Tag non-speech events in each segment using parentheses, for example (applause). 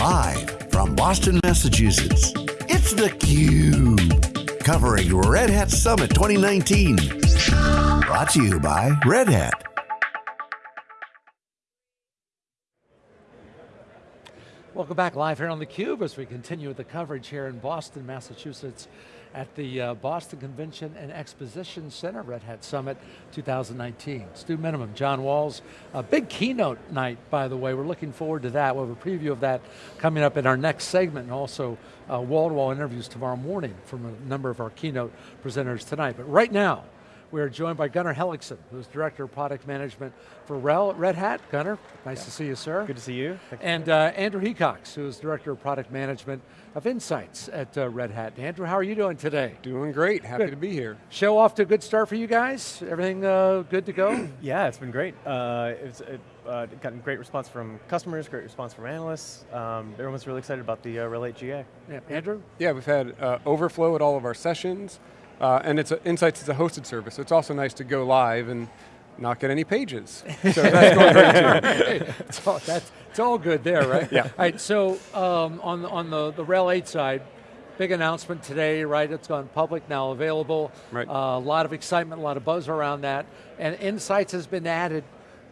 Live from Boston, Massachusetts, it's theCUBE. Covering Red Hat Summit 2019. Brought to you by Red Hat. Welcome back live here on theCUBE as we continue with the coverage here in Boston, Massachusetts at the uh, Boston Convention and Exposition Center, Red Hat Summit 2019. Stu Miniman, John Walls, a big keynote night, by the way. We're looking forward to that. We'll have a preview of that coming up in our next segment and also uh, wall-to-wall -wall interviews tomorrow morning from a number of our keynote presenters tonight. But right now, we are joined by Gunnar Hellekson, who's Director of Product Management for Red Hat. Gunnar, nice yeah. to see you, sir. Good to see you. and uh, Andrew Hecox, who is Director of Product Management of Insights at uh, Red Hat. Andrew, how are you doing today? Doing great, happy good. to be here. Show off to a good start for you guys? Everything uh, good to go? (clears throat) yeah, it's been great. Uh, it's it, uh, gotten great response from customers, great response from analysts. Um, everyone's really excited about the uh, RHEL 8 GA. Yeah. Andrew? Yeah, we've had uh, overflow at all of our sessions. Uh, and it's a, Insights is a hosted service, so it's also nice to go live and not get any pages. So that's (laughs) going great too. it's, all, that's, it's all good there, right? yeah. All right, so um, on, on the, the RHEL 8 side, big announcement today, right? It's gone public, now available. Right. Uh, a lot of excitement, a lot of buzz around that. And Insights has been added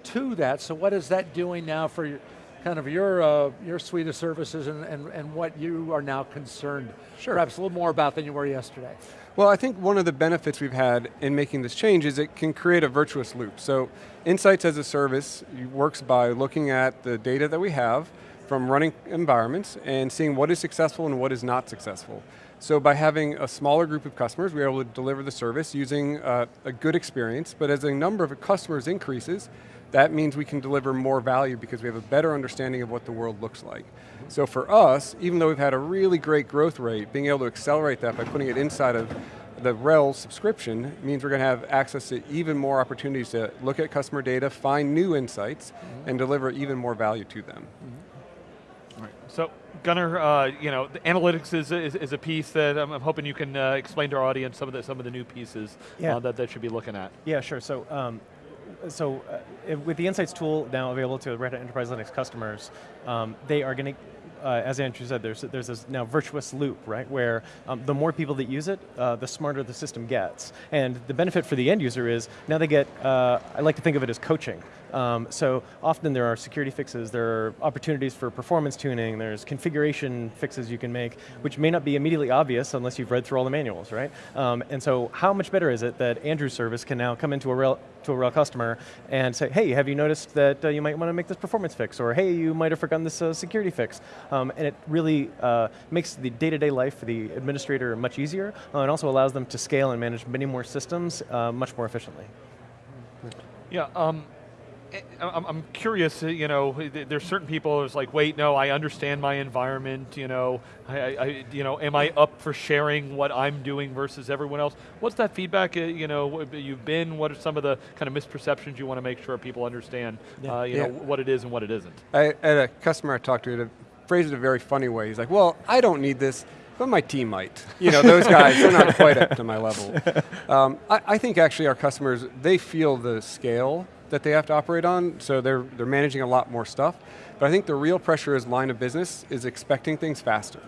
to that, so what is that doing now for your, kind of your, uh, your suite of services and, and, and what you are now concerned, sure. perhaps a little more about than you were yesterday? Well, I think one of the benefits we've had in making this change is it can create a virtuous loop. So Insights as a service works by looking at the data that we have from running environments and seeing what is successful and what is not successful. So by having a smaller group of customers, we're able to deliver the service using uh, a good experience, but as the number of customers increases, that means we can deliver more value because we have a better understanding of what the world looks like. So for us, even though we've had a really great growth rate, being able to accelerate that by putting it inside of the RHEL subscription means we're going to have access to even more opportunities to look at customer data, find new insights, mm -hmm. and deliver even more value to them. Mm -hmm. Right. So, Gunnar, uh, you know, the analytics is, is, is, a piece that I'm, I'm hoping you can uh, explain to our audience some of the some of the new pieces yeah. uh, that they should be looking at. Yeah, sure. So, um, so uh, with the Insights tool now available to Red Hat Enterprise Linux customers, um, they are going to uh, as Andrew said, there's, there's this now virtuous loop, right, where um, the more people that use it, uh, the smarter the system gets. And the benefit for the end user is, now they get, uh, I like to think of it as coaching. Um, so often there are security fixes, there are opportunities for performance tuning, there's configuration fixes you can make, which may not be immediately obvious unless you've read through all the manuals, right? Um, and so how much better is it that Andrew's service can now come into a real, to a RHEL customer and say, hey, have you noticed that uh, you might want to make this performance fix? Or hey, you might have forgotten this uh, security fix. Um, and it really uh, makes the day-to-day -day life for the administrator much easier, uh, and also allows them to scale and manage many more systems uh, much more efficiently. Yeah, um, I'm curious, uh, you know, there's certain people who's like, wait, no, I understand my environment, you know, I, I, you know, am I up for sharing what I'm doing versus everyone else? What's that feedback, uh, you know, you've been, what are some of the kind of misperceptions you want to make sure people understand, yeah. uh, you yeah. know, what it is and what it isn't? I had a customer I talked to, phrased it a very funny way. He's like, well, I don't need this, but my team might. You know, those guys, they're not quite up to my level. (laughs) Um, I, I think actually our customers, they feel the scale that they have to operate on, so they're, they're managing a lot more stuff. But I think the real pressure is line of business is expecting things faster.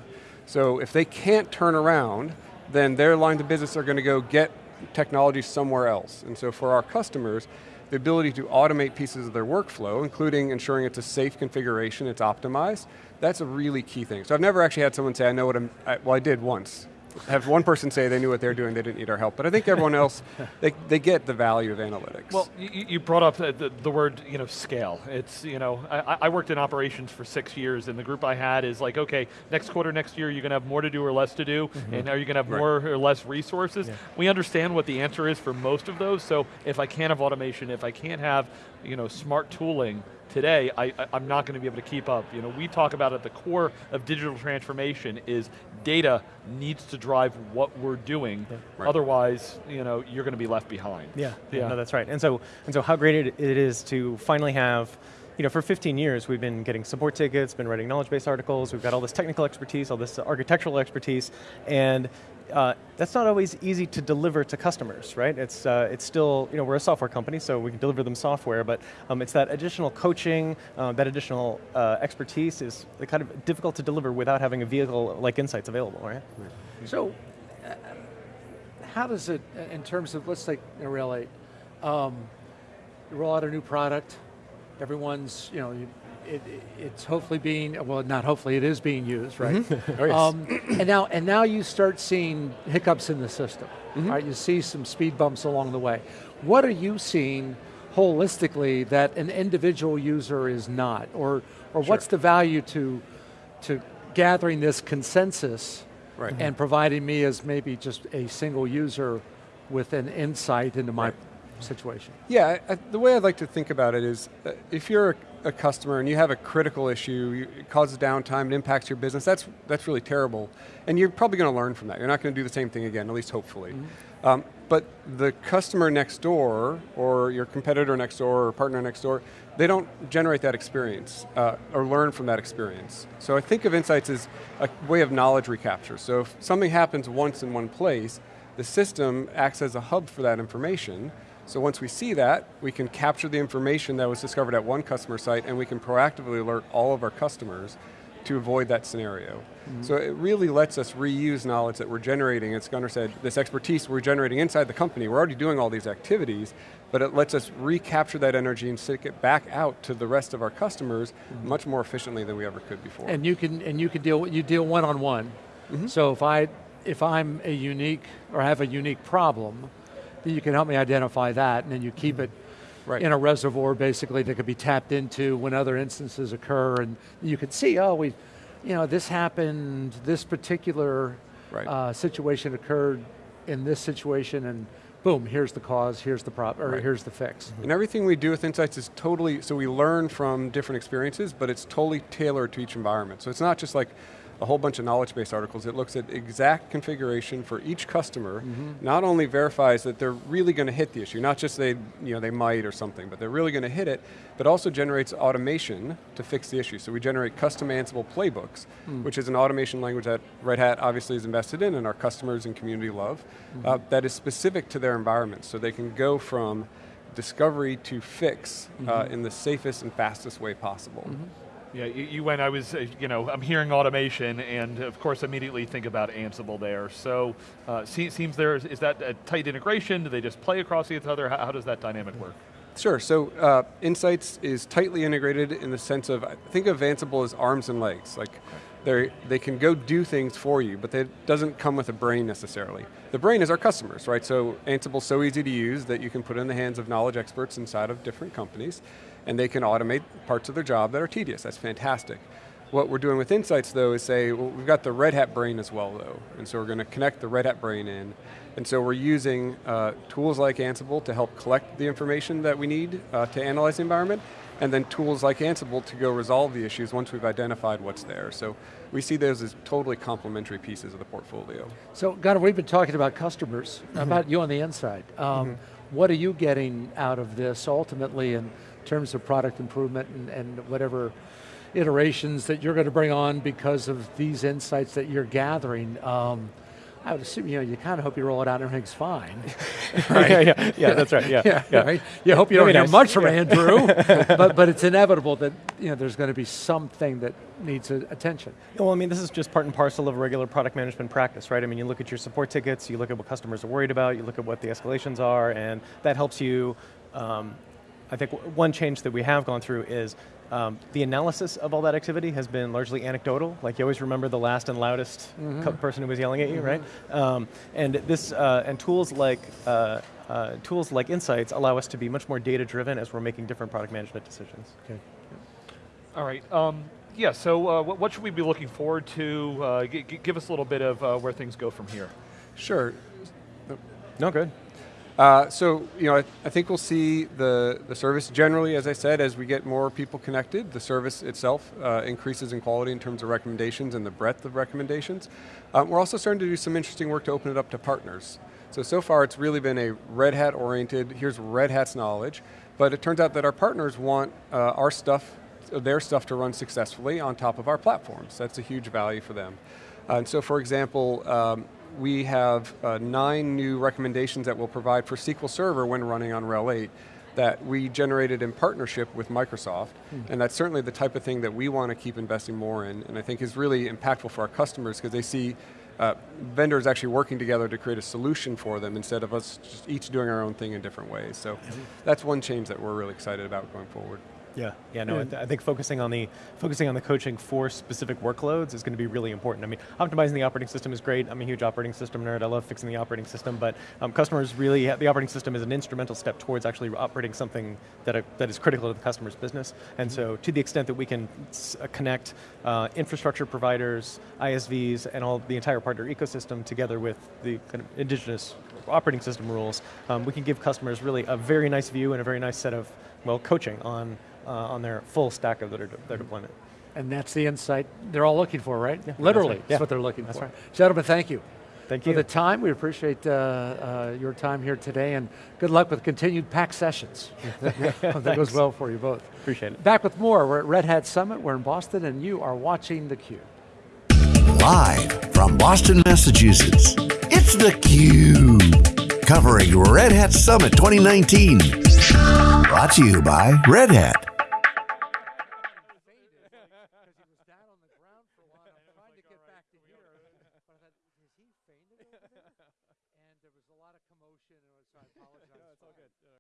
So if they can't turn around, then their lines of business are going to go get technology somewhere else. And so for our customers, the ability to automate pieces of their workflow, including ensuring it's a safe configuration, it's optimized, that's a really key thing. So I've never actually had someone say, I know what I'm, I, well I did once, have one person say they knew what they were doing, they didn't need our help. But I think everyone else, (laughs) they, they get the value of analytics. Well, you, you brought up the, the, the, word you know, scale. It's, you know, I, I, worked in operations for six years and the group I had is like, okay, next quarter, next year, you're going to have more to do or less to do, mm -hmm. and are you going to have right. more or less resources? Yeah. We understand what the answer is for most of those, so if I can't have automation, if I can't have you know, smart tooling, today, I, am not going to be able to keep up. You know, we talk about at the core of digital transformation is data needs to drive what we're doing. Yeah. Right. Otherwise, you know, you're going to be left behind. Yeah, yeah, no, that's right. And so, and so how great it, it is to finally have you know, for 15 years we've been getting support tickets, been writing knowledge base articles, we've got all this technical expertise, all this architectural expertise, and uh, that's not always easy to deliver to customers, right? It's, uh, it's still, you know, we're a software company, so we can deliver them software, but um, it's that additional coaching, uh, that additional uh, expertise is kind of difficult to deliver without having a vehicle like Insights available, right? So, uh, how does it, in terms of, let's take RHEL 8, um, roll out a new product, everyone's, you know, it, it's hopefully being, well not hopefully, it is being used, right? (laughs) oh, yes. um, and, now, and now you start seeing hiccups in the system, mm -hmm. right? You see some speed bumps along the way. What are you seeing holistically that an individual user is not? Or, or sure. what's the value to, to gathering this consensus right. and providing me as maybe just a single user with an insight into my right situation? Yeah, I, the way I'd like to think about it is, uh, if you're a, a, customer and you have a critical issue, it causes downtime, it impacts your business, that's, that's really terrible. And you're probably going to learn from that. You're not going to do the same thing again, at least hopefully. Mm -hmm. um, but the customer next door, or your competitor next door, or partner next door, they don't generate that experience, uh, or learn from that experience. So I think of insights as a way of knowledge recapture. So if something happens once in one place, the system acts as a hub for that information, so once we see that, we can capture the information that was discovered at one customer site and we can proactively alert all of our customers to avoid that scenario. Mm -hmm. So it really lets us reuse knowledge that we're generating. As Gunnar said, this expertise we're generating inside the company, we're already doing all these activities, but it lets us recapture that energy and stick it back out to the rest of our customers mm -hmm. much more efficiently than we ever could before. And you can and you can deal you deal one on one. Mm -hmm. So if I if I'm a unique or have a unique problem, you can help me identify that, and then you keep it right. in a reservoir basically that could be tapped into when other instances occur, and you can see, oh, we, you know, this happened, this particular right. uh, situation occurred in this situation, and boom, here's the cause, here's the problem, or right. here's the fix. And everything we do with Insights is totally, so we learn from different experiences, but it's totally tailored to each environment. So it's not just like, a whole bunch of knowledge base articles. It looks at exact configuration for each customer, mm -hmm. not only verifies that they're really going to hit the issue, not just they, you know, they might or something, but they're really going to hit it, but also generates automation to fix the issue. So we generate custom Ansible playbooks, mm. which is an automation language that Red Hat obviously is invested in and our customers and community love, mm -hmm. uh, that is specific to their environment. So they can go from discovery to fix mm -hmm. uh, mm-hmm. in the safest and fastest way possible. Mm-hmm. Yeah, you, you went, I was, uh, you know, I'm hearing automation and of course immediately think about Ansible there. So, uh, seems there, is, is that a tight integration? Do they just play across each other? How, how does that dynamic work? Sure, so uh, Insights is tightly integrated in the sense of, I think of Ansible as arms and legs. Like, they they can go do things for you, but it doesn't come with a brain necessarily. The brain is our customers, right? So Ansible's so easy to use that you can put in the hands of knowledge experts inside of different companies and they can automate parts of their job that are tedious. That's fantastic. What we're doing with Insights though is say, well, we've got the Red Hat brain as well though, and so we're going to connect the Red Hat brain in, and so we're using uh, tools like Ansible to help collect the information that we need uh, to analyze the environment, and then tools like Ansible to go resolve the issues once we've identified what's there. So we see those as totally complementary pieces of the portfolio. So, Gunnar, we've been talking about customers, mm -hmm. about you on the inside. Um, mm -hmm. What are you getting out of this ultimately, and terms of product improvement and, and whatever iterations that you're going to bring on because of these insights that you're gathering. Um, I would assume, you know, you kind of hope you roll it out and everything's fine. (laughs) (laughs) right? yeah, yeah, yeah, that's right, yeah. yeah, yeah. Right? You hope you don't hear nice. much from Andrew, (laughs) but, but it's inevitable that, you know, there's going to be something that needs attention. Well, I mean, this is just part and parcel of regular product management practice, right? I mean, you look at your support tickets, you look at what customers are worried about, you look at what the escalations are, and that helps you um, I think one change that we have gone through is um, the analysis of all that activity has been largely anecdotal. Like you always remember the last and loudest mm -hmm. person who was yelling at you, mm -hmm. right? Um, and this uh, and tools like uh, uh, tools like Insights allow us to be much more data driven as we're making different product management decisions. Okay. Yeah. All right. Um, yeah. So uh, what should we be looking forward to? Uh, give us a little bit of uh, where things go from here. Sure. No, good. Uh, so, you know, I, I, think we'll see the, the service generally, as I said, as we get more people connected, the service itself uh, increases in quality in terms of recommendations and the breadth of recommendations. Um, we're also starting to do some interesting work to open it up to partners. So, so far it's really been a Red Hat oriented, here's Red Hat's knowledge, but it turns out that our partners want uh, our stuff their stuff to run successfully on top of our platforms. That's a huge value for them. And so for example, um, we have uh, nine new recommendations that we'll provide for SQL Server when running on RHEL 8 that we generated in partnership with Microsoft, and that's certainly the type of thing that we want to keep investing more in, and I think is really impactful for our customers because they see uh, vendors actually working together to create a solution for them instead of us just each doing our own thing in different ways. So that's one change that we're really excited about going forward. Yeah, yeah, no, I, th I think focusing on the focusing on the coaching for specific workloads is going to be really important. I mean, optimizing the operating system is great. I'm a huge operating system nerd. I love fixing the operating system, but um, customers really the operating system is an instrumental step towards actually operating something that are, that is critical to the customer's business. And so, to the extent that we can uh, connect uh, infrastructure providers, ISVs, and all the entire partner ecosystem together with the kind of indigenous operating system rules, um, we can give customers really a very nice view and a very nice set of well coaching on uh, on their full stack of their, de their deployment. And that's the insight they're all looking for, right? Yeah, Literally, that's, right. that's yeah. what they're looking that's for. Right. Gentlemen, thank you. Thank you. for the time. We appreciate uh, uh, your time here today and good luck with continued pack sessions. (laughs) (laughs) That goes well for you both. Appreciate it. Back with more. We're at Red Hat Summit. We're in Boston and you are watching theCUBE. Live from Boston, Massachusetts, it's theCUBE. Covering Red Hat Summit 2019. Brought to you by Red Hat.